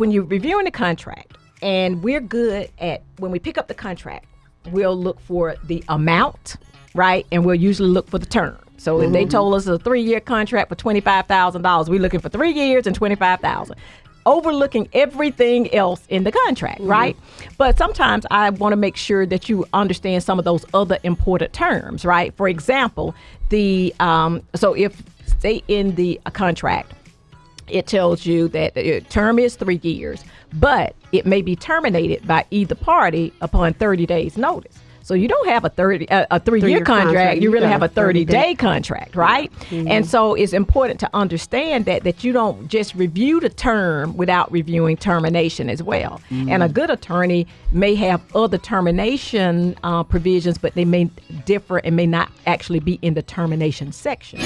when you're reviewing the contract, and we're good at when we pick up the contract, we'll look for the amount, right? And we'll usually look for the term. So mm-hmm. if they told us a three-year contract for twenty-five thousand dollars, we're looking for three years and twenty-five thousand overlooking everything else in the contract, mm-hmm. right? But sometimes I want to make sure that you understand some of those other important terms, right? For example, the um, so if say in the contract it tells you that the term is three years, but it may be terminated by either party upon 30 days notice. So you don't have a 30 uh, a 3 year contract, contract, you really have a 30 day, contract, right? Mm-hmm. And so it's important to understand that that you don't just review the term without reviewing termination as well. Mm-hmm. And a good attorney may have other termination uh, provisions, but they may differ and may not actually be in the termination section.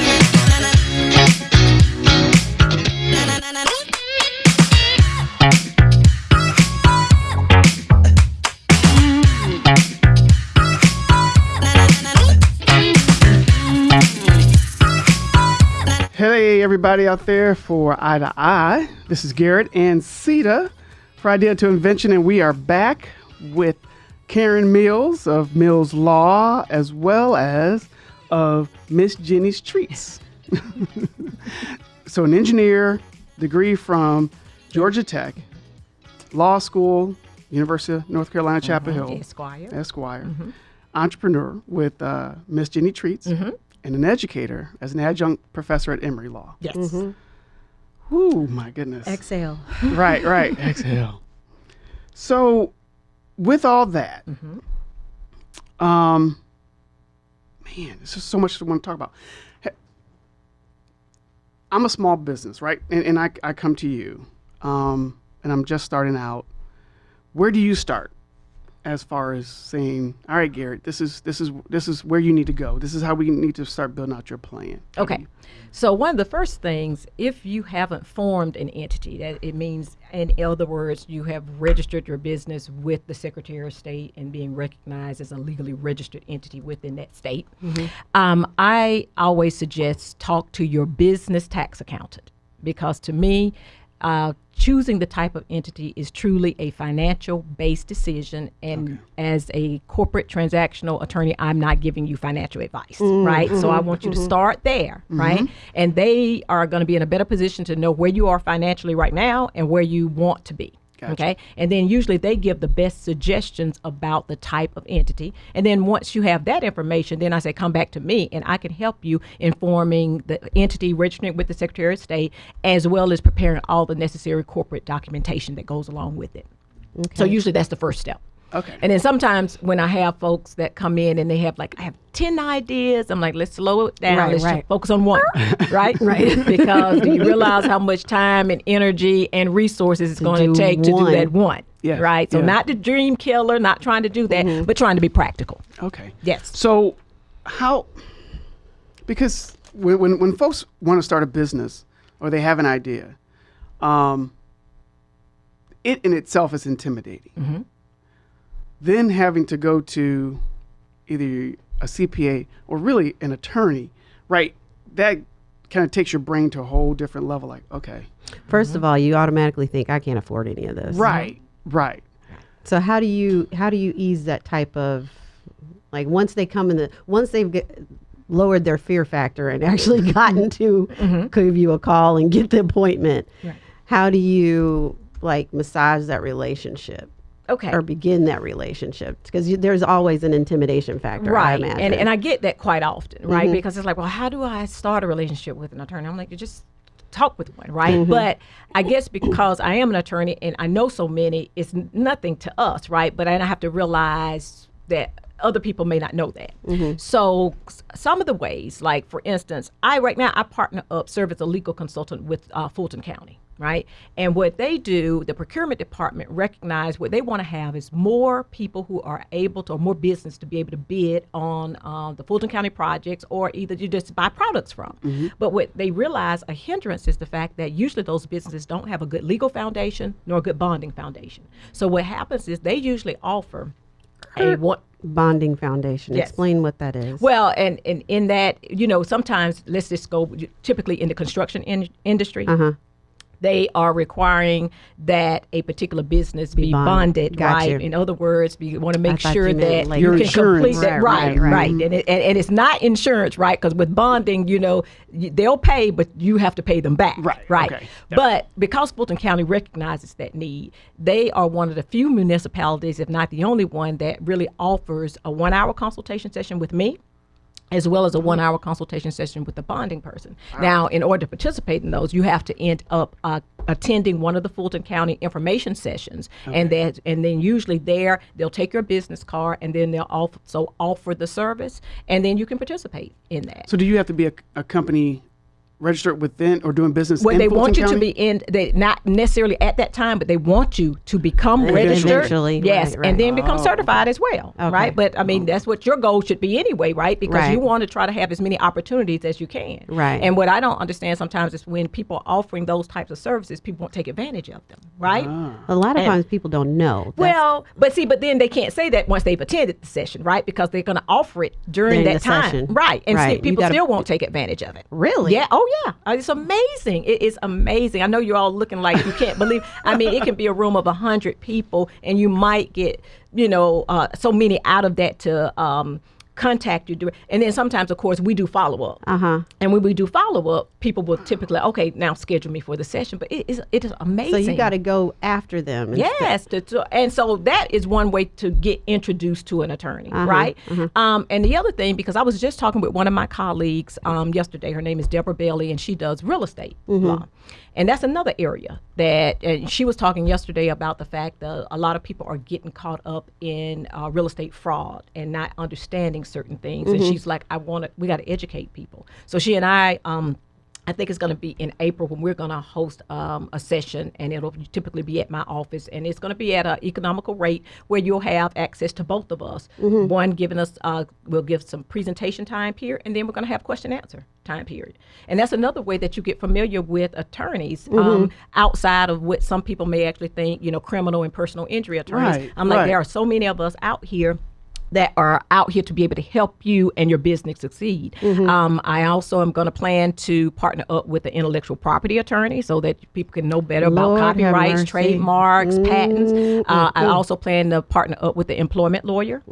Hey, everybody out there for Eye to Eye. This is Garrett and Sita for Idea to Invention, and we are back with Karen Mills of Mills Law as well as of Miss Jenny's Treats. so, an engineer, degree from Georgia Tech, law school, University of North Carolina, Chapel mm-hmm. Hill, Esquire, Esquire, mm-hmm. entrepreneur with uh, Miss Jenny Treats. Mm-hmm and an educator as an adjunct professor at Emory Law. Yes. Mm-hmm. Ooh, my goodness. Exhale. right, right. Exhale. So, with all that, mm-hmm. um, man, there's just so much I want to talk about. I'm a small business, right? And, and I, I come to you, um, and I'm just starting out. Where do you start? As far as saying, "All right, Garrett, this is this is this is where you need to go. This is how we need to start building out your plan." Okay. So one of the first things, if you haven't formed an entity, that it means, in other words, you have registered your business with the Secretary of State and being recognized as a legally registered entity within that state. Mm-hmm. Um, I always suggest talk to your business tax accountant because to me uh, choosing the type of entity is truly a financial based decision. And okay. as a corporate transactional attorney, I'm not giving you financial advice, mm-hmm. right? So I want you to mm-hmm. start there, mm-hmm. right? And they are going to be in a better position to know where you are financially right now and where you want to be. Gotcha. Okay. And then usually they give the best suggestions about the type of entity. And then once you have that information, then I say, come back to me and I can help you informing the entity, registering with the Secretary of State, as well as preparing all the necessary corporate documentation that goes along with it. Okay. So usually that's the first step. Okay. And then sometimes when I have folks that come in and they have like, I have 10 ideas, I'm like, let's slow it down. Right, let's right. focus on one, right? right. because do you realize how much time and energy and resources it's going to take one. to do that one? Yes. Right. So not the dream killer, not trying to do that, mm-hmm. but trying to be practical. Okay. Yes. So how, because when, when, when folks want to start a business or they have an idea, um, it in itself is intimidating. Mm-hmm then having to go to either a CPA or really an attorney, right? That kind of takes your brain to a whole different level. Like, okay. 1st mm-hmm. of all, you automatically think I can't afford any of this. Right. Right. So how do you how do you ease that type of like once they come in the once they've get, lowered their fear factor and actually gotten to mm-hmm. give you a call and get the appointment, right. how do you like massage that relationship? Okay. or begin that relationship because there's always an intimidation factor right and and i get that quite often right? Mm-hmm. because it's like well how do i start a relationship with an attorney? I'm like you just talk with one right? Mm-hmm. but i guess because i am an attorney and i know so many it's nothing to us right? But i have to realize that other people may not know that. Mm-hmm. So some of the ways, like for instance, I right now I partner up, serve as a legal consultant with uh, Fulton County right? And what they do, the procurement department recognize what they want to have is more people who are able to, or more business to be able to bid on uh, the Fulton County projects, or either you just buy products from. Mm-hmm. But what they realize a hindrance is the fact that usually those businesses don't have a good legal foundation nor a good bonding foundation. So what happens is they usually offer a what bonding foundation. Yes. explain what that is. Well and, and in that you know sometimes let's just go typically in the construction in- industry. Uh-huh they are requiring that a particular business be, bonded. bonded, right? you. In other words, you want to make sure you that like you can complete that, Right, right, right, right, And, it, and, and it's not insurance, right? Because with bonding, you know, they'll pay, but you have to pay them back, Right, Right. okay. But because Fulton County recognizes that need, they are one of the few municipalities, if not the only one, that really offers a one-hour consultation session with me as well as a one hour consultation session with the bonding person. Now, in order to participate in those, you have to end up uh, attending one of the Fulton County information sessions. And that and then usually there they'll take your business card and then they'll also offer the service and then you can participate in that. So do you have to be a, a company registered within or doing business Well, in they Fulton want you County? to be in, they not necessarily at that time, but they want you to become registered. Eventually, yes, right, right. and then become oh. certified as well, Okay. right? But I mean, oh. that's what your goal should be anyway, right? Because you want to try to have as many opportunities as you can. Right. And what I don't understand sometimes is when people are offering those types of services, people won't take advantage of them, right? Ah. A lot of And- times people don't know. That's- Well, but see, but then they can't say that once they've attended the session, right? Because they're going to offer it during, During that time, session. right? And see, Right. You people gotta- still won't take advantage of it. Really? Yeah. Oh, yeah. Uh, It's amazing. It is amazing. I know you're all looking like you can't believe. I mean, it can be a room of hundred people, and you might get, you know, uh, so many out of that to. Um, contact you and then sometimes of course we do follow up Uh-huh. and when we do follow up people will typically okay now schedule me for the session but it is it is amazing So you got to go after them. and. Yes, to, to, and so that is one way to get introduced to an attorney, Uh-huh, right? Um, and the other thing, because I was just talking with one of my colleagues um, yesterday, her name is Deborah Bailey, and she does real estate Mm-hmm. law, and that's another area that. And she was talking yesterday about the fact that a lot of people are getting caught up in uh, real estate fraud and not understanding certain things. Mm-hmm. And she's like, "I want to. We got to educate people." So she and I. Um, I think it's going to be in April when we're going to host um, a session, and it'll typically be at my office, and it's going to be at an economical rate where you'll have access to both of us. One giving us, uh, we'll give some presentation time period, and then we're going to have question answer time period, and that's another way that you get familiar with attorneys um, outside of what some people may actually think, you know, criminal and personal injury attorneys. Right, I'm like, right. there are so many of us out here that are out here to be able to help you and your business succeed. Mm-hmm. Um, I also am going to plan to partner up with an intellectual property attorney so that people can know better Lord about copyrights, trademarks, patents. Uh, Mm-hmm. I also plan to partner up with the employment lawyer.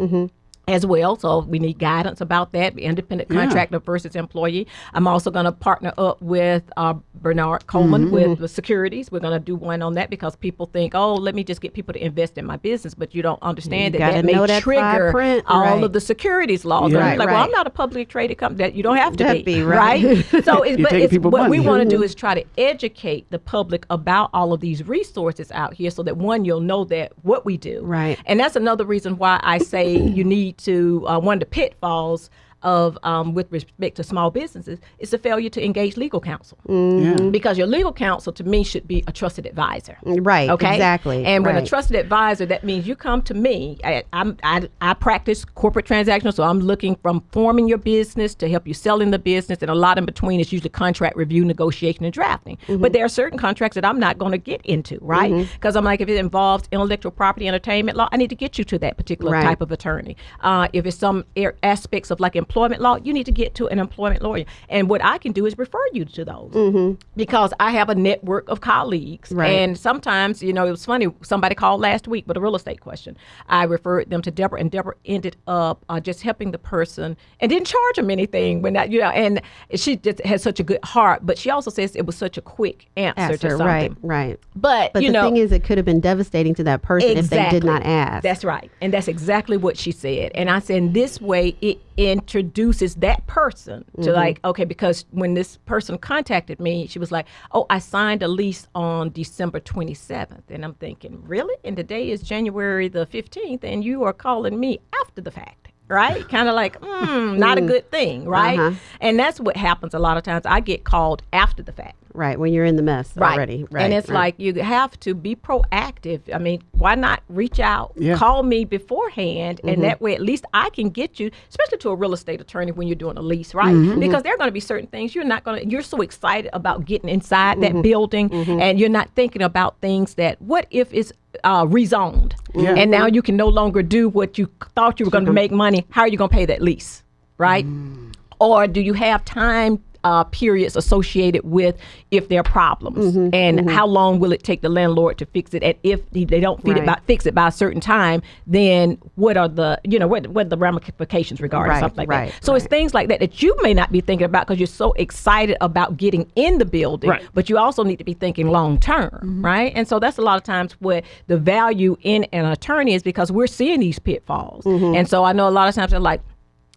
As well, so we need guidance about that. Independent Yeah. contractor versus employee. I'm also going to partner up with uh, Bernard Coleman Mm-hmm. with the securities. We're going to do one on that because people think, oh, let me just get people to invest in my business, but you don't understand You that that may that trigger print, all right. of the securities laws. Yeah. Right, I'm like, well. I'm not a publicly traded company. That you don't have to be, be right. So, it's, but it's, what we want to do is try to educate the public about all of these resources out here, so that one, you'll know that what we do, Right. and that's another reason why I say you need to uh, one of the pitfalls of um, with respect to small businesses is the failure to engage legal counsel Yeah. because your legal counsel to me should be a trusted advisor. Right, Okay. exactly, And when a trusted advisor, that means you come to me. I, I'm, I, I practice corporate transactional, so I'm looking from forming your business to help you sell in the business, and a lot in between is usually contract review, negotiation, and drafting. Mm-hmm. But there are certain contracts that I'm not going to get into, right? Because I'm like, if it involves intellectual property, entertainment law, I need to get you to that particular Right. type of attorney. Uh, if it's some ar- aspects of like employment law, you need to get to an employment lawyer. And what I can do is refer you to those because I have a network of colleagues. Right. And sometimes, you know, it was funny. Somebody called last week with a real estate question. I referred them to Deborah, and Deborah ended up uh, just helping the person and didn't charge them anything when that, you know, and she just had such a good heart. But she also says it was such a quick answer, to something. right, right. But, But you the know, thing is, it could have been devastating to that person if they did not ask. that's right. And that's exactly what she said. And I said, in this way, it introduces that person to Mm-hmm. like, okay, because when this person contacted me, she was like, oh, I signed a lease on December 27th. And I'm thinking, really? And today is January the 15th, and you are calling me after the fact. Right? kind of like, mm, not a good thing, right? Uh-huh. And that's what happens a lot of times. I get called after the fact. Right when you're in the mess Right. already. Right. And it's right. like you have to be proactive. I mean, why not reach out, Yeah. call me beforehand, Mm-hmm. and that way at least I can get you, especially to a real estate attorney when you're doing a lease, right? Mm-hmm. Because there are going to be certain things you're not going to, you're so excited about getting inside Mm-hmm. that building, and you're not thinking about things that, what if it's uh, rezoned? Yeah. And now you can no longer do what you thought you were going to make money. How are you going to pay that lease, right? Mm. Or do you have time uh, periods associated with if there are problems. Mm-hmm, and how long will it take the landlord to fix it? And if they don't fit it by, fix it by a certain time then what are the you know what, what are the ramifications regarding Right, something like right, that so it's things like that that you may not be thinking about because you're so excited about getting in the building Right. but you also need to be thinking long term right? And so that's a lot of times what the value in an attorney is because we're seeing these pitfalls. And so i know a lot of times they're like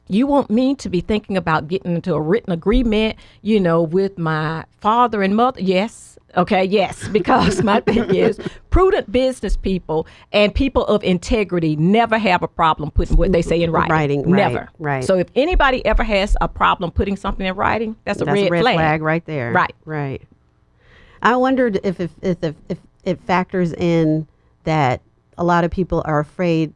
you want me to be thinking about getting into a written agreement, you know, with my father and mother? Yes. Okay, yes, because my thing is prudent business people and people of integrity never have a problem putting what they say in writing. Writing, right, never. right. So if anybody ever has a problem putting something in writing, that's a, That's red, a red flag. flag. right there. Right. Right. I wondered if if, if if if it factors in that a lot of people are afraid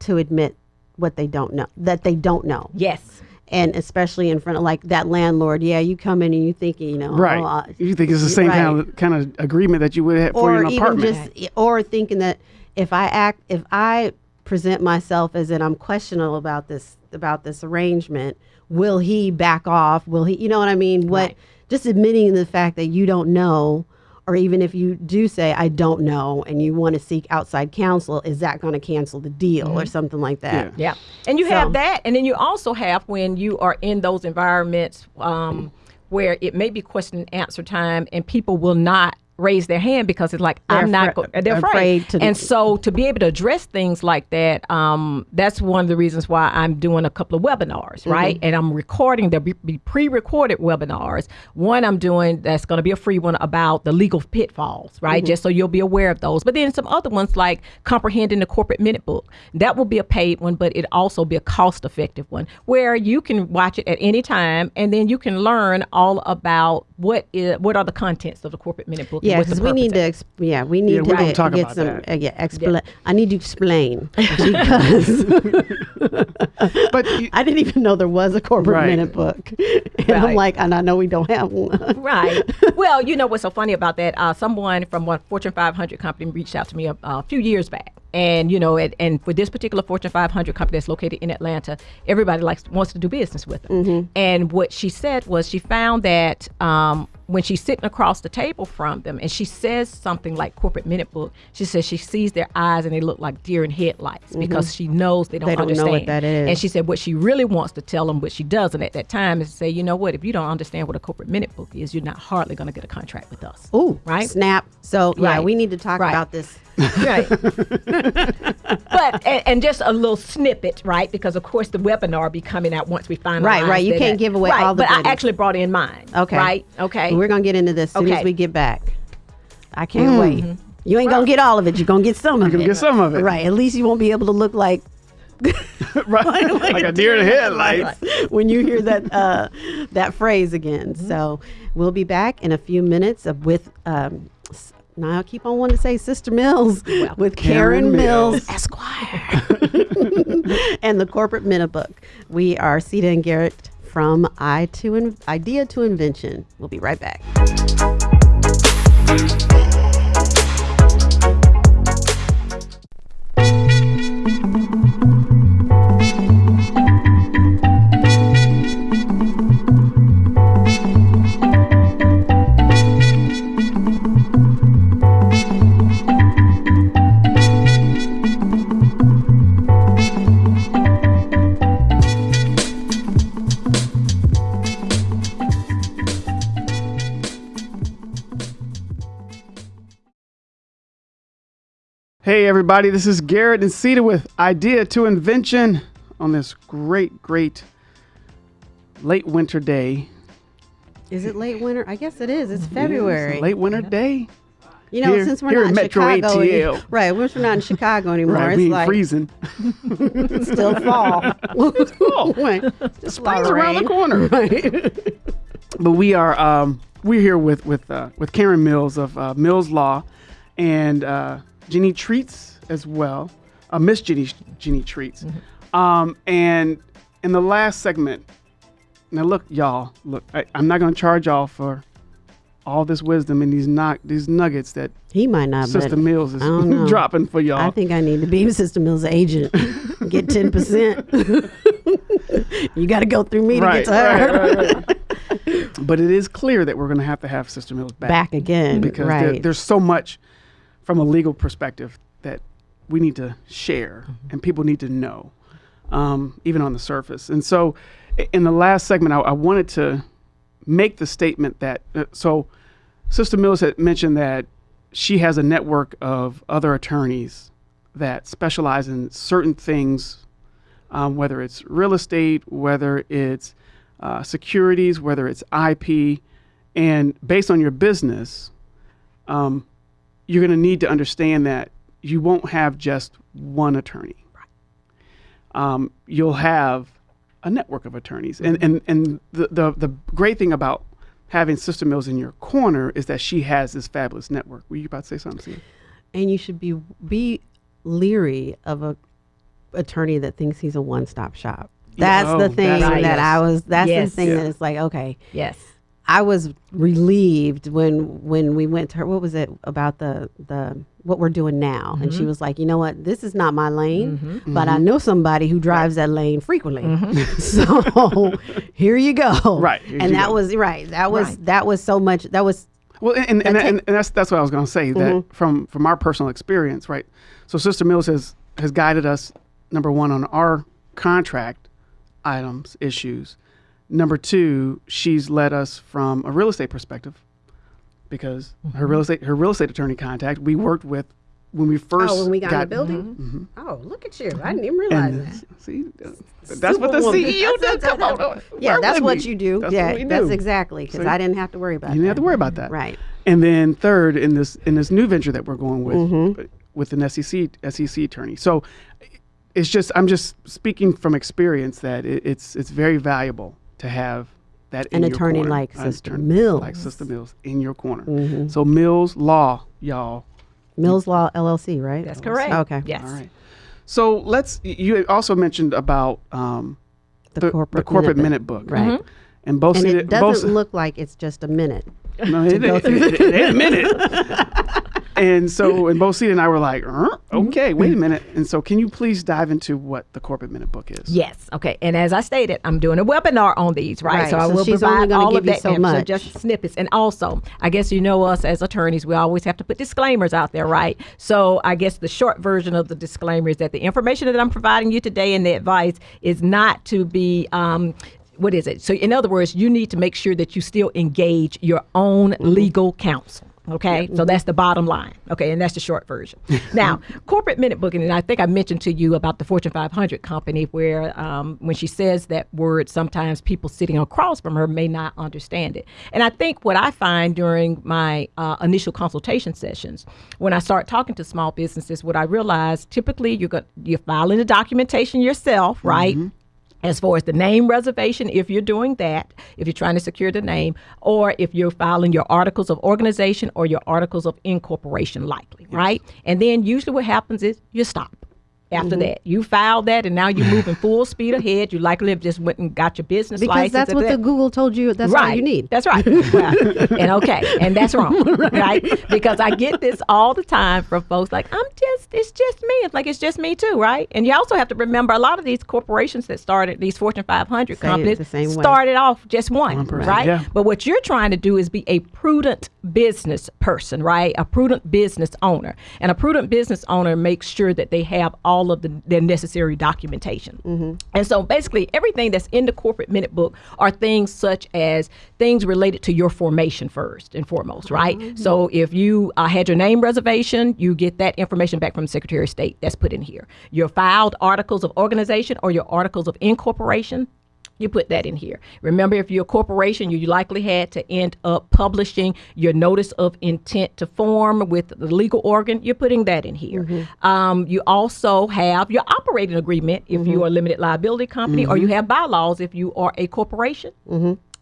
to admit what they don't know that they don't know. Yes. And especially in front of like that landlord, yeah, you come in and you think you know, Right. oh, uh, you think it's the same kind of kind of agreement that you would have for or an even apartment? just or thinking that if I act if I present myself as in I'm questionable about this about this arrangement, will he back off? Will he you know what I mean? What Right. just admitting the fact that you don't know or even if you do say I don't know and you want to seek outside counsel, is that going to cancel the deal or something like that? Yeah. And you So- have that. And then you also have when you are in those environments um, where it may be question and answer time and people will not raise their hand because it's like They're I'm not go- they're afraid. afraid, to- and so to be able to address things like that um, that's one of the reasons why I'm doing a couple of webinars Mm-hmm. right? And I'm recording there'll be, pre-recorded webinars. One I'm doing that's going to be a free one about the legal pitfalls right? Mm-hmm. just so you'll be aware of those. But then some other ones like comprehending the corporate minute book. That will be a paid one but it also be a cost effective one where you can watch it at any time and then you can learn all about what is what are the contents of the corporate minute book Yeah, because we need to. purpose Ex- yeah, we need Yeah, to we're get, talk get about some. Uh, yeah, expla- I need to explain because but you, I didn't even know there was a corporate Right. minute book, and I'm like, and I know we don't have one. right. Well, you know what's so funny about that? Uh, someone from one Fortune 500 company reached out to me a, a few years back, and you know, it, and for this particular Fortune 500 company that's located in Atlanta, everybody likes wants to do business with them. And what she said was she found that um, when she's sitting across the table from them, and she says something like corporate minute book, she says she sees their eyes and they look like deer in headlights mm-hmm. because she knows they don't, They don't know understand. what that is. And she said what she really wants to tell them, but she doesn't at that time, is to say, you know what, if you don't understand what a corporate minute book is, you're not hardly going to get a contract with us. Ooh, Right? Snap. So yeah, Right. we need to talk Right. about this. right. but and, and just a little snippet, right? Because of course the webinar will be coming out once we finalize. Right, right. You can't give away right, all the But I actually brought in mine. Okay. Right. Okay. We're gonna get into this as soon as we get back. I can't wait. You ain't gonna get all of it. You're gonna get some of Mm-hmm. gonna it. get some of it. Right. At least you won't be able to look like right, like a deer in the headlights. when you hear that uh, that phrase again. Mm-hmm. So we'll be back in a few minutes with. Um, now I keep on wanting to say Sister Mills with Karen, Karen Mills, Mills. Esquire, and the Corporate Minute Book. We are Sita and Garrett from I to In- Idea to Invention. We'll be right back. Hey, everybody, this is Garrett and Sita with Idea to Invention on this great, great late winter day. Is it late winter? I guess it is. It's It's February. late winter day. you know, here- since we're not in Metro Chicago, ATL. right? Since we're not in Chicago anymore, Right, it's like freezing. it's still fall. it's Just a lot Spring's of around the corner. Right. but we are um, we're here with with uh, with Karen Mills of uh, Mills Law and uh, Jenny Treats as well, uh, Miss Jenny Jenny Treats. Mm-hmm. Um, and in the last segment, now look, y'all, look, I, I'm not going to charge y'all for all this wisdom and these knock these nuggets that He might not, Sister Mills is I don't know. dropping for y'all. I think I need to be Sister Mills' agent. get ten percent. you got to go through me to get to her. right, right, right. But it is clear that we're going to have to have Sister Mills back, Back again, because there- there's so much from a legal perspective that we need to share Mm-hmm. and people need to know, um, even on the surface. And so, in the last segment, I, I wanted to make the statement that uh, so Sister Mills had mentioned that she has a network of other attorneys that specialize in certain things, um, whether it's real estate, whether it's uh, securities, whether it's IP, and based on your business, um, you're going to need to understand that you won't have just one attorney. Um, you'll have a network of attorneys, and and and the, the the great thing about having Sister Mills in your corner is that she has this fabulous network. Were you about to say something? Sia? and you should be be leery of a attorney that thinks he's a one-stop shop. That's oh, the thing that's- that I was. That's Yes. the thing Yeah. that it's like, okay, Yes. I was relieved when when we went to her. What was it about the the what we're doing now? And she Mm-hmm. was like, you know what, this is not my lane, but I know somebody who drives that lane frequently. so here you go. Mm-hmm. Right, and that go. was right. That was Right. that was so much. That was Well, and and, and, That's and, and that's that's what I was going to say. That from from our personal experience, right? So Sister Mills has has guided us number one on our contract items issues. Number two, she's led us from a real estate perspective because her mm-hmm. real estate her real estate attorney contact we worked with when we first oh when we got, in the building. Mm-hmm. Mm-hmm. Oh, look at you! I didn't even realize and that. see that's what the Superwoman. CEO does. Come on, Yeah, that's what you do. That's yeah, what we that's exactly because See? I didn't have to worry about You didn't have that. to worry about that. Right. And then third, in this in this new venture that we're going with Mm-hmm. with an SEC SEC attorney. So it's just I'm just speaking from experience that it, it's it's very valuable to have that An in attorney corner. like Sister attorney Mills. like Sister Mills in your corner. Mm-hmm. So Mills Law, y'all. Mills Law LLC, right? That's correct. Okay. Yes. All right. So let's. You also mentioned about um, The, corporate, the corporate minute, minute book, right? And both And see it doesn't look like it's just a minute. No, it, it, it, it ain't a minute. and so, and both Sita and I were like, "Uh, okay, wait a minute. And so, can you please dive into what the corporate minute book is? Yes. Okay. And as I stated, I'm doing a webinar on these, right? Right. So I will she's only provide gonna all of that so info, much. just snippets. And also, I guess you know us as attorneys, we always have to put disclaimers out there, right? So I guess the short version of the disclaimer is that the information that I'm providing you today and the advice is not to be. Um, what is it? So, in other words, you need to make sure that you still engage your own Mm-hmm. legal counsel. Okay, so that's the bottom line. Okay, and that's the short version. now, corporate minute booking, and I think I mentioned to you about the Fortune 500 company where um, when she says that word, sometimes people sitting across from her may not understand it. And I think what I find during my uh, initial consultation sessions, when I start talking to small businesses, what I realize typically you're, go- you're filing the documentation yourself, right? As far as the name reservation, if you're doing that, if you're trying to secure the name, or if you're filing your articles of organization or your articles of incorporation, likely, right? And then usually what happens is you stop. After mm-hmm. that, you filed that, and now you're moving full speed ahead. You likely have just went and got your business Because license. that's what that- the Google told you. That's right. all you need. That's right. Well, and okay, and that's wrong, right? Because I get this all the time from folks like, I'm just, it's just me. It's like it's just me too, right? And you also have to remember a lot of these corporations that started these Fortune 500 Say companies the same way. started off just one, person, right? yeah. But what you're trying to do is be a prudent business person, right? A prudent business owner, and a prudent business owner makes sure that they have all of the their necessary documentation. Mm-hmm. And so basically, everything that's in the corporate minute book are things such as things related to your formation first and foremost, right? Mm-hmm. So if you uh, had your name reservation, you get that information back from the Secretary of State. That's put in here. Your filed articles of organization or your articles of incorporation. You put that in here. Remember, if you're a corporation, you likely had to end up publishing your notice of intent to form with the legal organ. You're putting that in here. Mm-hmm. Um, you also have your operating agreement if you mm-hmm. are a limited liability company, or you mm-hmm. have bylaws if you are a corporation.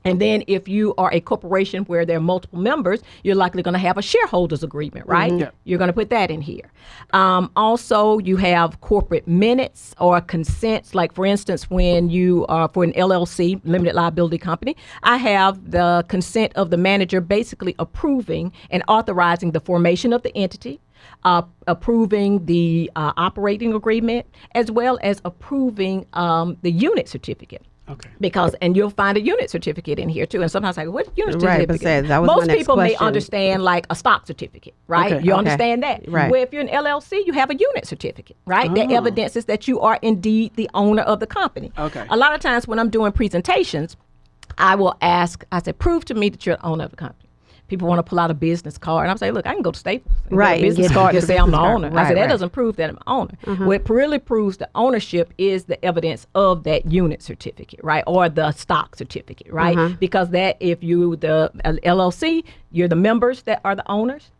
And then if you are a corporation where there are multiple members, you're likely going to have a shareholders agreement, right? Yeah. You're going to put that in here. Um, also, you have corporate minutes or consents. Like, for instance, when you are for an LLC, limited liability company, I have the consent of the manager basically approving and authorizing the formation of the entity. Uh, approving the uh, operating agreement as well as approving um, the unit certificate. Okay. because and you'll find a unit certificate in here too and sometimes I like what unit Right, certificate say, that was my most next people may understand like a stock certificate right Okay. you Okay. understand that Right. where if you're an llc you have a unit certificate right that Oh. evidences that you are indeed the owner of the company Okay. a lot of times when i'm doing presentations i will ask i said prove to me that you're the owner of the company People want to pull out a business card, and I'm saying, "Look, I can go to Staples, and get Right, a business get- card get to say I'm the owner." I Right, said, "That right. doesn't prove that I'm the owner. What really proves the ownership is the evidence of that unit certificate, right, or the stock certificate, right? Because that, if you the uh, LLC, you're the members that are the owners.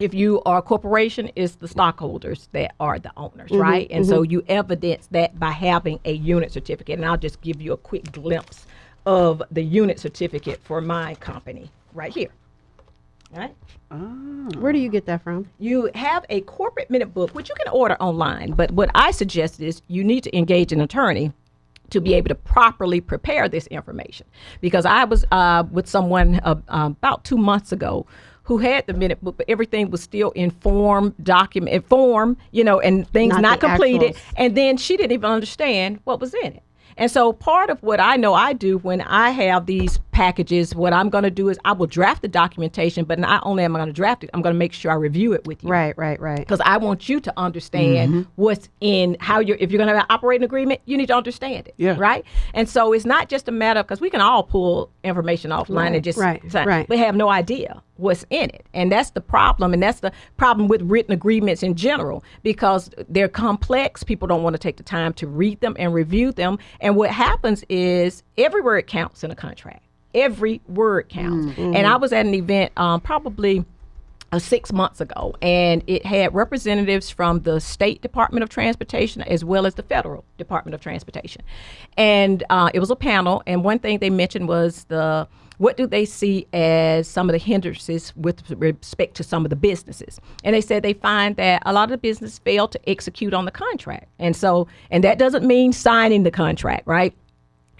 If you are a corporation, it's the stockholders that are the owners, right? And so you evidence that by having a unit certificate. And I'll just give you a quick glimpse of the unit certificate for my company right here. All right Where do you get that from? you have a corporate minute book, which you can order online. But what I suggest is you need to engage an attorney to be able to properly prepare this information. Because I was uh, with someone uh, uh, about two months ago who had the minute book, but everything was still in form, document, in form, you know, and things Not not, completed. actuals. And then she didn't even understand what was in it. And so part of what I know I do when I have these packages, what I'm going to do is I will draft the documentation, but not only am I going to draft it, I'm going to make sure I review it with you Right, right, right. because I want you to understand mm-hmm. what's in how you're. If you're going to have an operating agreement, you need to understand it. Yeah. Right. And so it's not just a matter of, because we can all pull information offline and just right, sign, right. We have no idea what's in it, and that's the problem. And that's the problem with written agreements in general because they're complex. People don't want to take the time to read them and review them. And what happens is every word counts in a contract. Every word counts. And I was at an event um, probably uh, six months ago, and it had representatives from the state Department of Transportation as well as the federal Department of Transportation, and uh, it was a panel. And one thing they mentioned was the what do they see as some of the hindrances with respect to some of the businesses? And they said they find that a lot of the business fail to execute on the contract, and so and that doesn't mean signing the contract, right?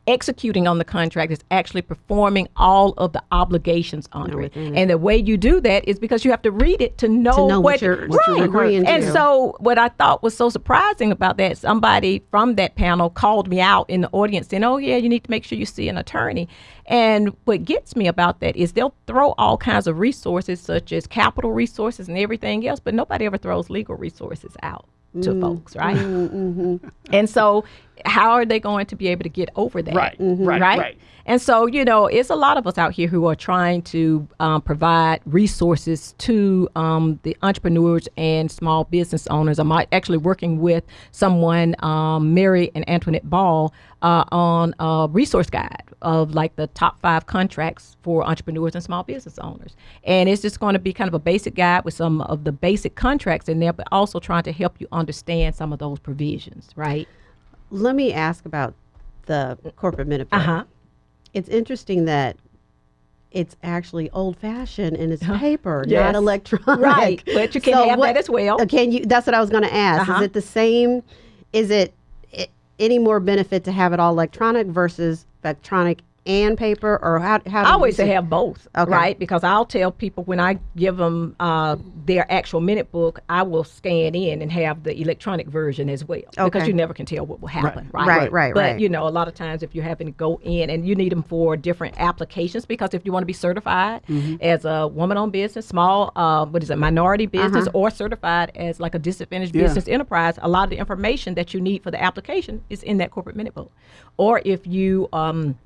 Executing on the contract is actually performing all of the obligations under it. And the way you do that is because you have to read it to know, know what what, you're- what you're agreeing And to. so what I thought was so surprising about that, somebody from that panel called me out in the audience saying, "Oh yeah, you need to make sure you see an attorney." And what gets me about that is they'll throw all kinds of resources such as capital resources and everything else, but nobody ever throws legal resources out to mm. folks, right? Mm-hmm, mm-hmm. And so, how are they going to be able to get over that? Right, Mhm. right, right. And so, you know, it's a lot of us out here who are trying to um, provide resources to um, the entrepreneurs and small business owners. I'm actually working with someone, um, Mary and Antoinette Ball, uh, on a resource guide of like the top five contracts for entrepreneurs and small business owners. And it's just going to be kind of a basic guide with some of the basic contracts in there, but also trying to help you understand some of those provisions, right? Let me ask about the corporate minute. Uh huh. It's interesting that it's actually old fashioned and it's paper, Yes. not electronic. Right, but you can have that as well. uh, Can you? That's what I was going to ask. Uh-huh. Is it the same? Is it i any more benefit to have it all electronic versus electronic and paper, or how? How do I always see- say have both, Okay. right? Because I'll tell people when I give them uh, their actual minute book, I will scan in and have the electronic version as well, okay. because you never can tell what will happen, right? Right, right, But right. you know, a lot of times if you're having to go in and you need them for different applications, because if you want to be certified Mm-hmm. as a woman-owned business, small, uh, what is it, minority business, Uh-huh. or certified as like a disadvantaged Yeah. business enterprise, a lot of the information that you need for the application is in that corporate minute book. Or if you um,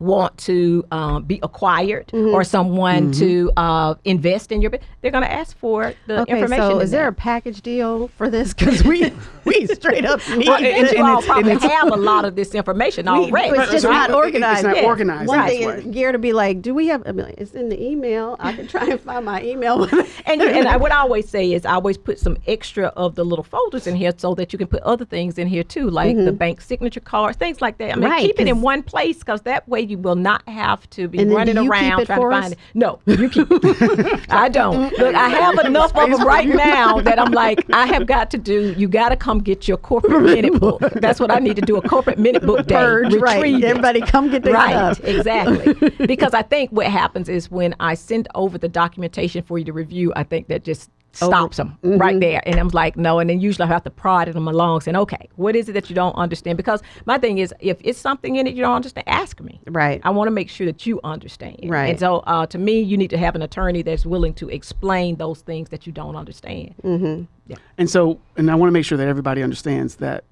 want to um, be acquired Mm-hmm. or someone to uh, invest in your business, they're going to ask for the Okay, information. so is there a package deal for this? Because we we straight up need Well, and- and, and all probably have a lot of this information already. it's just right. not It- organized. It's not Yeah. organized. One that's thing is gear to be like, do we have? I mean, it's in the email. I can try and find my email. and you, and I, what I always say is I always put some extra of the little folders in here so that you can put other things in here too, like the bank signature cards, things like that. I mean, Mm-hmm. Right, keep it in one place because that way you will not have to be running do you keep around trying for to us? find it. No, you keep. I don't. Look, I have enough of them right now that I'm like, I have got to do. You got to come get your corporate minute book. That's what I need to do. A corporate minute book day. Purge, right? Everybody, come get their Right, stuff. exactly. because I think what happens is when I send over the documentation for you to review, I think that just stops them right there. And I'm like, no. And then usually I have to prod them along, saying, okay, what is it that you don't understand? Because my thing is, if it's something in it you don't understand, ask me. Right. I want to make sure that you understand. Right. And so, uh, to me, you need to have an attorney that's willing to explain those things that you don't understand. Yeah, And so, and I want to make sure that everybody understands that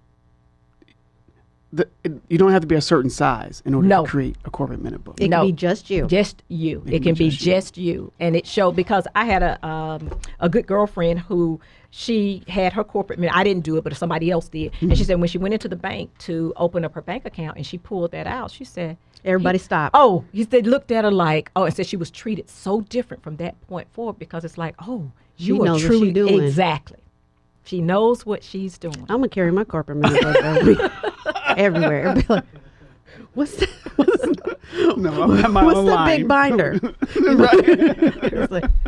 the, it, you don't have to be a certain size in order No. to create a corporate minute book. It No. can be just you. Just you. It, can can be be just you. just you. And it showed because I had a um, a good girlfriend who she had her corporate. Minute. I didn't do it, but somebody else did. And she said when she went into the bank to open up her bank account and she pulled that out, she said. Everybody he- stop. Oh, he said looked at her like oh, and said she was treated so different from that point forward because it's like oh, She you are knows what truly doing. exactly. She knows what she's doing. I'm gonna carry my corporate minute book with me everywhere. Be like, what's that? What's, no, I have my what's own the line. big binder? right.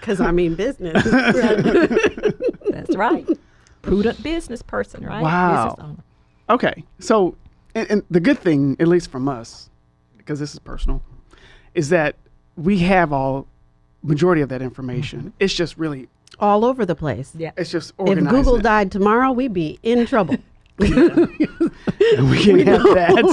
Because I mean business. That's right. Prudent business person, right? Wow. Okay, so and, and the good thing, at least from us, because this is personal, is that we have all majority of that information. Mm-hmm. It's just really, All over the place. Yeah. it's just organized. If. Google died tomorrow, we'd be in trouble. we can't have that.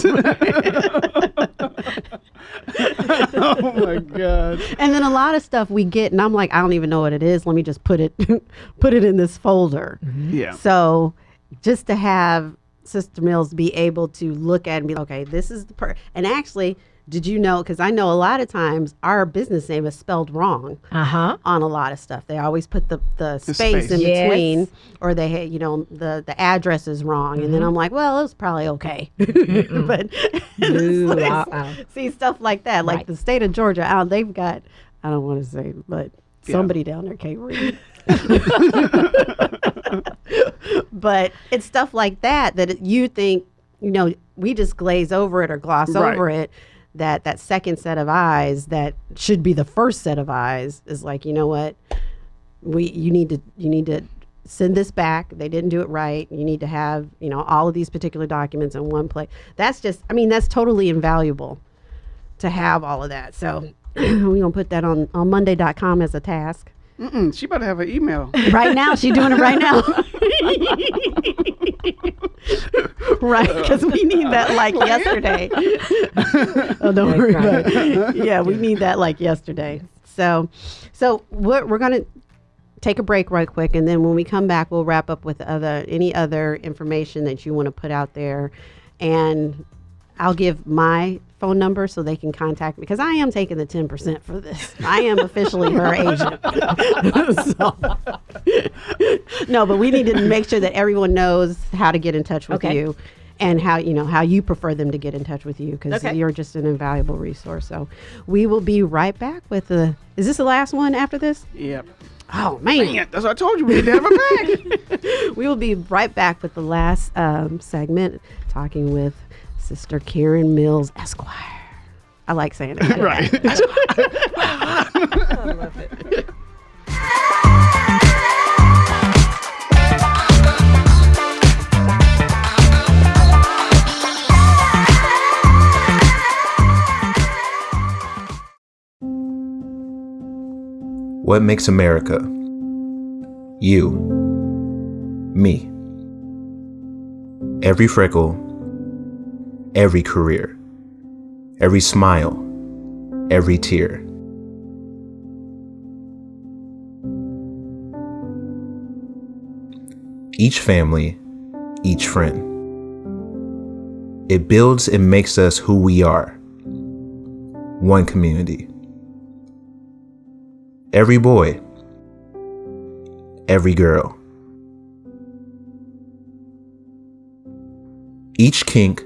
oh my god! and then a lot of stuff we get, and I'm like, I don't even know what it is. Let me just put it, put it in this folder. Mm-hmm. Yeah. So, just to have Sister Mills be able to look at and be okay, this is the per. And actually, did you know? Because I know a lot of times our business name is spelled wrong Uh huh. on a lot of stuff. They always put the, the, space, space. in Yes. between, or they, ha- you know, the the address is wrong. And Mm-hmm. then I'm like, well, it was probably okay. but Ooh, like- uh-uh. see stuff like that, like Right. the state of Georgia. Out, they've got, I don't want to say, but somebody down there can't read. but it's stuff like that that you think, you know, we just glaze over it or gloss Right. over it. That that second set of eyes that should be the first set of eyes is like, you know what, we you need to you need to send this back. They didn't do it right. You need to have you know all of these particular documents in one place. That's just, I mean, that's totally invaluable to have all of that. So we're gonna put that on on Monday.com as a task. Mm-mm, she better have an email. Right now, she's doing it right now. right, because we need that like yesterday. oh, don't worry about it. Yeah, we need that like yesterday. So, so what we're gonna take a break right quick, and then when we come back, we'll wrap up with other any other information that you want to put out there, and I'll give my phone number so they can contact me because I am taking the 10% for this. I am officially her agent. So- no, but we need to make sure that everyone knows how to get in touch with Okay. you and how you know how you prefer them to get in touch with you because Okay. you're just an invaluable resource. So we will be right back with the is this the last one after this? Yep. Oh man. Yeah, that's what I told you. We need to have her back. we will be right back with the last um, segment talking with Sister Karen Mills Esquire. I like saying it. right. I love it. What makes America? You. Me. Every freckle, every career, every smile, every tear. Each family, each friend. It builds and makes us who we are. One community. Every boy, every girl. Each kink,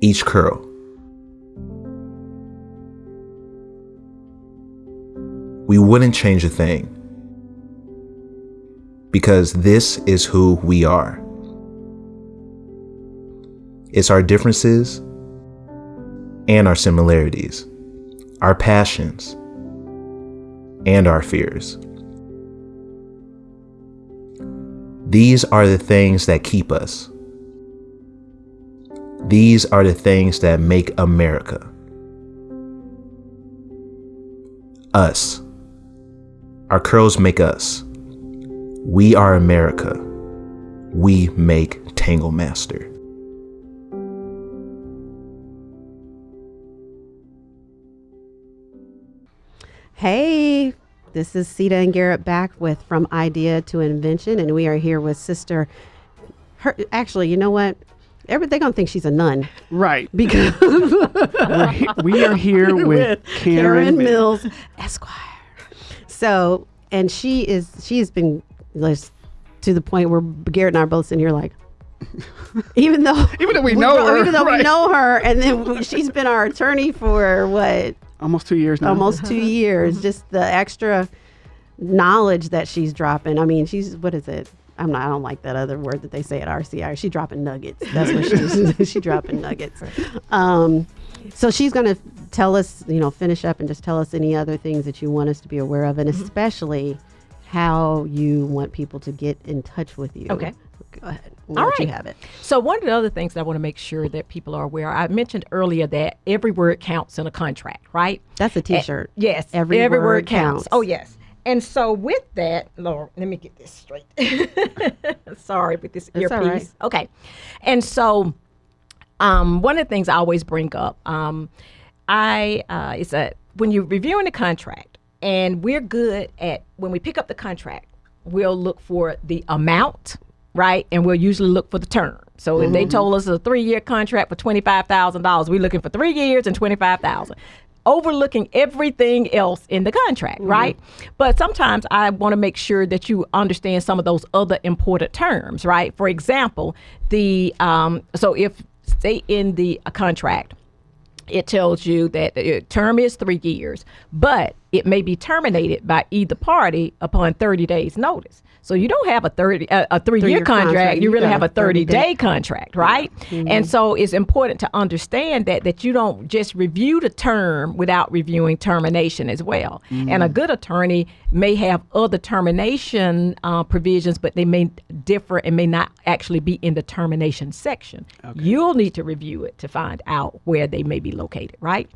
each curl. We wouldn't change a thing because this is who we are. It's our differences and our similarities, our passions and our fears. These are the things that keep us. These are the things that make America. Us. Our curls make us. We are America. We make Tangle Master. Hey, this is Sita and Garrett back with From Idea to Invention, and we are here with Sister. Her, actually, you know what? Every, they're gonna think she's a nun Right. because We're he- we are here with Karen, Mills. Mills, Esquire. So, and she is she has been like, to the point where Garrett and I are both sitting here like, even though Even though we know her, even though right. we know her, and then she's been our attorney for what Almost two years now. almost two uh-huh. years. Just the extra knowledge that she's dropping. I mean, she's what is it? I'm not. I don't like that other word that they say at RCI. She's dropping nuggets. That's what she's. she's dropping nuggets. Um, so she's going to tell us, you know, finish up and just tell us any other things that you want us to be aware of, and especially how you want people to get in touch with you. Okay. Go ahead. All Let you have it. So one of the other things that I want to make sure that people are aware, I mentioned earlier that every word counts in a contract, right? That's a Eh, T-shirt. yes, Every word, word counts. counts. Oh yes. And so with that, Lord, let me get this straight. Sorry with this earpiece. right. Okay. And so um, one of the things I always bring up, um, I uh, is that when you're reviewing the contract, and we're good at when we pick up the contract, we'll look for the amount, right? And we'll usually look for the term. So if they told us a three-year contract for twenty-five thousand dollars, we're looking for three years and twenty-five thousand. Overlooking everything else in the contract, right? But sometimes I want to make sure that you understand some of those other important terms, right? For example, the um, so if say in the uh, contract it tells you that the term is three years, but it may be terminated by either party upon 30 days notice. So you don't have a 30 uh, a three, Three-year year contract, contract. you really have a a 30 30-day. day contract, right? And so it's important to understand that that you don't just review the term without reviewing termination as well. And a good attorney may have other termination uh, provisions, but they may differ and may not actually be in the termination section. You'll need to review it to find out where they may be located, right?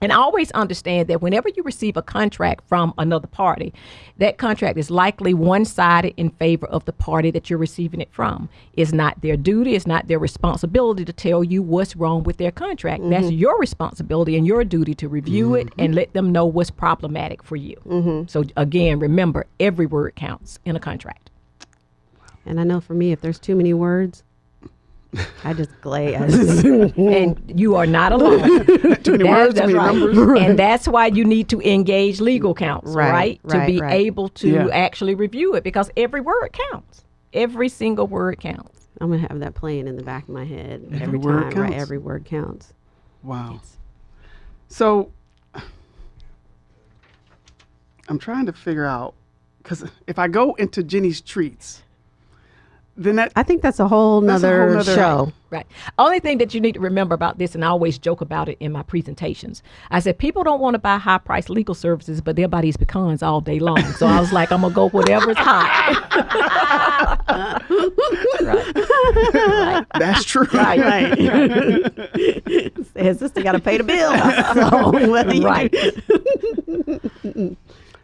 And always understand that whenever you receive a contract from another party, that contract is likely one sided in favor of the party that you're receiving it from. It's not their duty, it's not their responsibility to tell you what's wrong with their contract. That's mm-hmm. your responsibility and your duty to review it mm-hmm. and let them know what's problematic for you. Mm-hmm. So, again, remember every word counts in a contract. And I know for me, if there's too many words, I just glaze. and you are not alone. Too many That- words, too that's many right. numbers. And that's why you need to engage legal counsel, Right, right? To be right. able to Yeah. actually review it because every word counts. Every single word counts. I'm gonna have that playing in the back of my head Every every, word time. Right, every word counts. Wow. So I'm trying to figure out because if I go into Jenny's treats, then that I think that's a whole That's a nother, whole nother- show. Right. Only thing that you need to remember about this, and I always joke about it in my presentations. I said people don't want to buy high priced legal services, but they'll buy these pecans all day long. So I was like, I'm gonna go whatever's hot. right. that's true. Right. Right. His sister got to pay the bill. so what do you Right.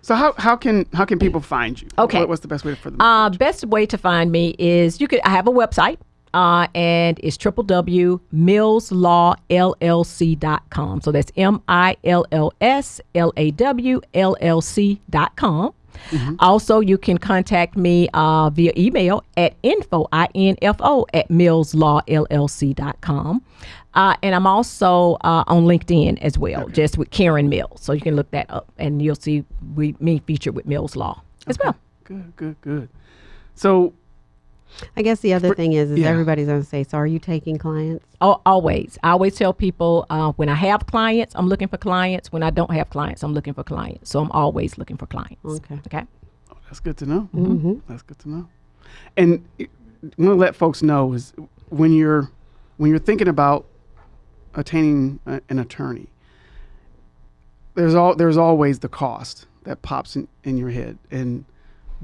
So how, how can how can people find you? Okay. What, what's the best way for them? Uh, best way to find me is you could. I have a website, uh, and it's www.millslawllc.com. So that's m i l l s l a w l l c com. Also, you can contact me uh, via email at info, I-N-F-O, at millslawllc.com. Uh, and I'm also uh, on LinkedIn as well, just with Karen Mills. So you can look that up, and you'll see we me featured with Mills Law as well. good, good, good. So I guess the other thing is, is yeah. everybody's gonna say, "So are you taking clients?" Al- always. I always tell people uh, when I have clients, I'm looking for clients. When I don't have clients, I'm looking for clients. So I'm always looking for clients. Okay. Okay. Oh, that's good to know. That's good to know. And I'm gonna let folks know is when you're when you're thinking about attaining a, an attorney, there's all there's always the cost that pops in, in your head, and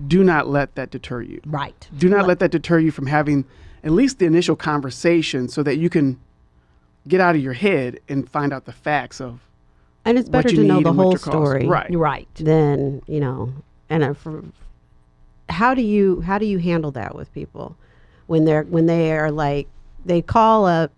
do not let that deter you. Right. Do not let that deter you from having at least the initial conversation, so that you can get out of your head and find out the facts of And it's what better you to know the whole story Right. You're right. then you know and uh, for, how do you how do you handle that with people when they're when they are like they call up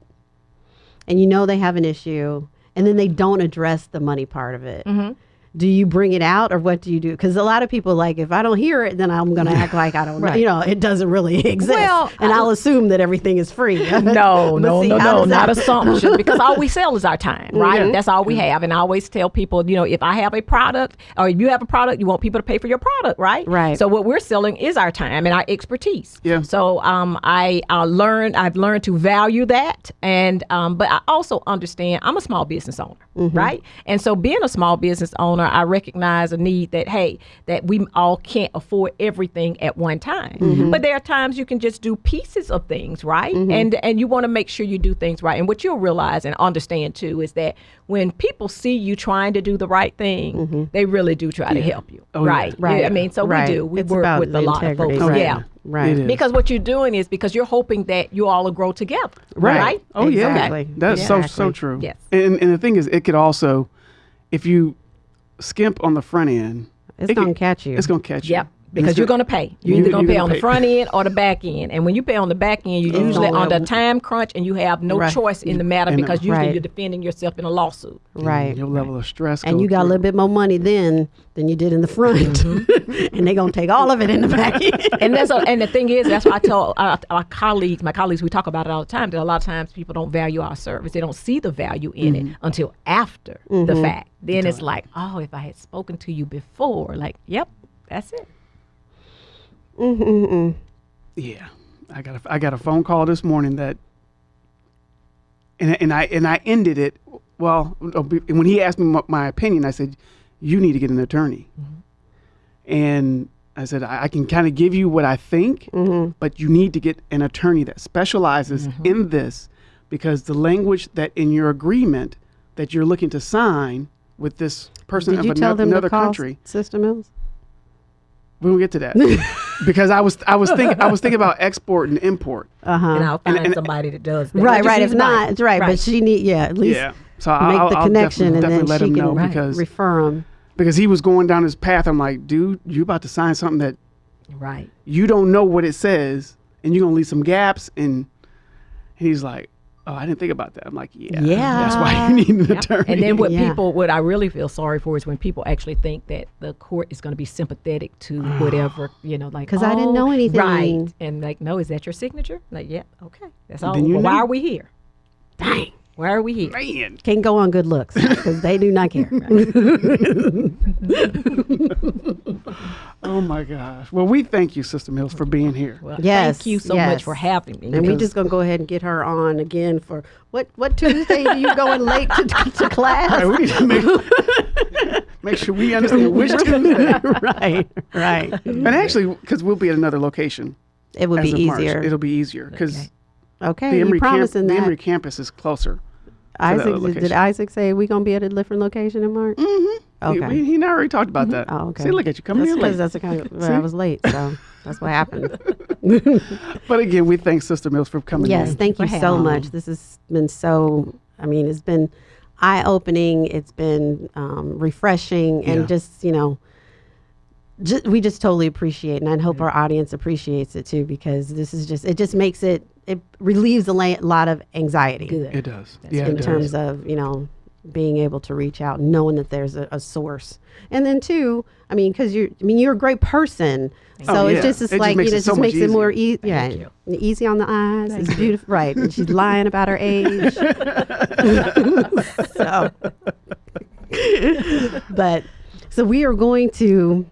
and you know they have an issue and then they don't address the money part of it Mm-hmm. Do you bring it out or what do you do because a lot of people like if i don't hear it then i'm going to act like i don't know you know it doesn't really exist Well, and I- i'll assume that everything is free No, no, see, no, no, not assumption because all we sell is our time, right? That's all we have. And I always tell people, you know, if I have a product or if you have a product, you want people to pay for your product, right? Right. So what we're selling is our time and our expertise. Yeah. So um, I uh, learned, I've learned to value that, and um, but I also understand I'm a small business owner, right? And so being a small business owner, I recognize a need that hey, that we all can't afford everything at one time, mm-hmm. but there are times you can just do pieces of things, right? Mm-hmm. And and you want to make sure you do things right. And what you'll realize and understand too is that when people see you trying to do the right thing, mm-hmm. they really do try to help you, Oh, yeah. right? Right. Yeah, I mean, so Right. we do. We It's work with a the lot of integrity, folks. right. Yeah. right Because what you're doing is because you're hoping that you all will grow together, Right. right? Oh yeah, Exactly. that's so so Exactly. true. Yes. And and the thing is, it could also, if you skimp on the front end, It's it gonna could- catch you. It's gonna catch you. Yep. Because you're gonna- pay. You're You- either going to pay gonna on the front end or the back end. And when you pay on the back end, you're usually gonna- under time crunch and you have no Right. choice in the matter And, because usually Right. you're defending yourself in a lawsuit. right Your level of stress. and you got a little bit more money then than you did in the front Mm-hmm. and they're gonna take all of it in the back end and that's a, and the thing is that's why I tell our, our colleagues, my colleagues, we talk about it all the time. That a lot of times people don't value our service. They don't see the value in it until after the fact. Then it's like, oh, if I had spoken to you before, like, yep, that's it. Yeah, I got a, I got a phone call this morning that, and and I and I ended it. Well, oh, when he asked me my, my opinion, I said, "You need to get an attorney," mm-hmm. and I said, "I, I can kind of give you what I think, mm-hmm. but you need to get an attorney that specializes mm-hmm. in this, because the language that in your agreement that you're looking to sign with this person did of you tell another, them another country." sister mills? We will get to that because I was I was thinking I was thinking about export and import. uh-huh And I'll find and- somebody that does that. right right if not it's right, but she need yeah at least Yeah. So make I'll, the I'll connection definitely, and definitely then let she him can know Right. because refer him because he was going down his path. I'm like, dude, you about to sign something that right. you don't know what it says, and you're gonna leave some gaps. And he's like, oh, I didn't think about that. I'm like, yeah, Yeah. that's why you need an attorney. And then what Yeah. people, what I really feel sorry for is when people actually think that the court is going to be sympathetic to ah. whatever, you know, like 'Cause I didn't oh, know anything. right? And like, no, is that your signature? Like, yeah, okay, that's all. Well, why are we here? dang Why are we here? man, can't go on good looks because they do not care oh my gosh. Well, we thank you, Sister Mills, for being here. Well, Yes, thank you so yes. much for having me. and we're just gonna go ahead and get her on again for what what tuesday are you going late to, to class right, we need to make, make sure we understand which Tuesday. right right And actually, because we'll be at another location. it would as be of March. easier It'll be easier because Okay. okay the you Emory, camp, promising the that Emory campus is closer. Isaac, did, did. Isaac say we're gonna be at a different location in March? Mm-hmm. Okay. He, he and I already talked about that. Oh, okay. See, look at you coming That's in late. that's the kind of well, I was late, so that's what happened. But again, we thank Sister Mills for coming yes, in. thank you for so having much. This has been so. I mean, it's been eye opening. It's been um, refreshing, and Yeah. just you know, ju- we just totally appreciate, and I hope our audience appreciates it too, because this is just it just makes it it relieves a la- lot of anxiety good. It does. yeah, in it terms does. of you know being able to reach out, knowing that there's a, a source, and then two, I mean, because you're, I mean, you're a great person, oh, so Oh, it's just it's It just like makes you know, it it so just much makes it more easy, yeah, you. easy on the eyes. it's beautiful, right? And she's lying about her age, so. but so we are going to,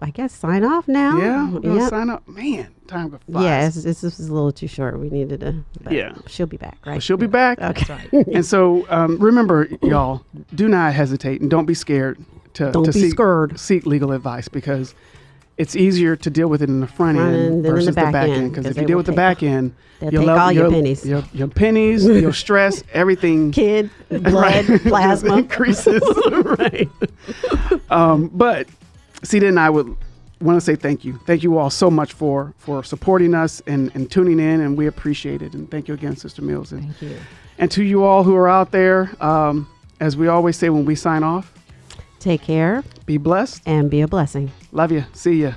I guess, sign off now. Yeah, we're Yep. sign up. Man, time goes fast. Yeah, it's, it's, this was a little too short. We needed to. Yeah. she'll be back, right? But she'll be back. Okay. And so um, remember, y'all, do not hesitate and don't be scared to, Don't to be seek, scared. seek legal advice because it's easier to deal with it in the front, Front end end than in the versus the back back, end, Because if you deal with the back end, you'll take all your you'll- pennies. Your, your pennies, your stress, everything Kid, blood, plasma. increases. right. Um, but Sita and I would want to say thank you. Thank you all so much for for supporting us and, and tuning in, and we appreciate it. And thank you again, Sister Mills. And, Thank you. and to you all who are out there, um, as we always say when we sign off, Take care Be blessed. and be a blessing. Love you. See ya.